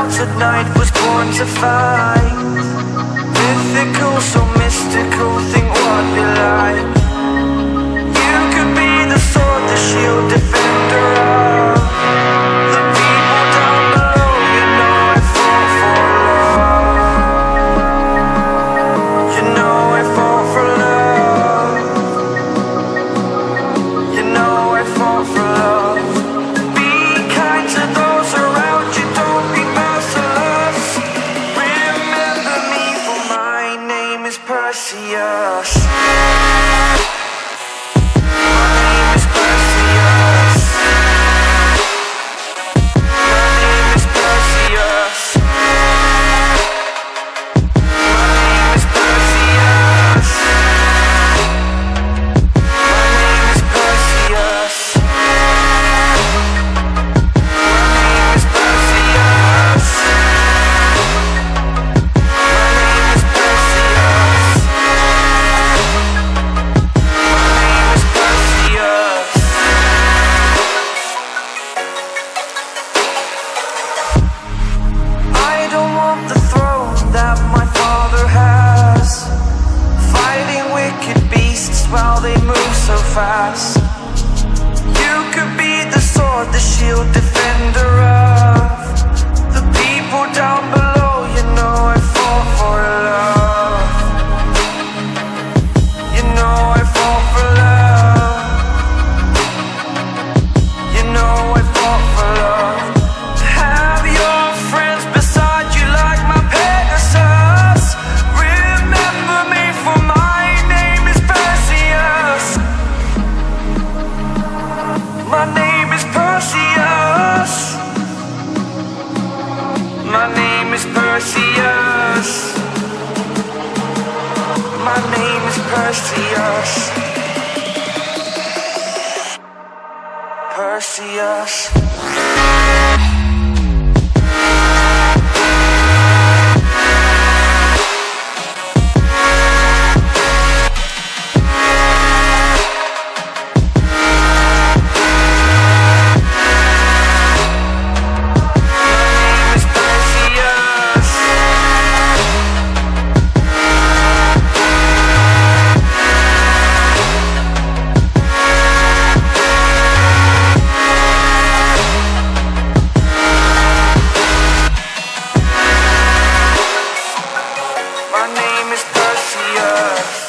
out tonight was born to fight Mythical, so mystical, think what you like see ya. while they move so fast. You could be the sword, the shield, defense. My name is Perseus. My name is Perseus. Perseus. It's Garcia.